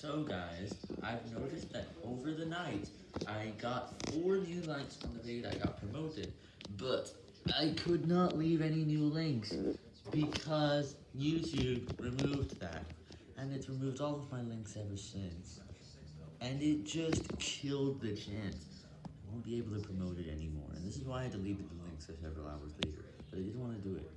So guys, I've noticed that over the night, I got 4 new likes on the video that got promoted, but I could not leave any new links, because YouTube removed that, and it's removed all of my links ever since, and it just killed the chance. I won't be able to promote it anymore, and this is why I deleted the links several hours later.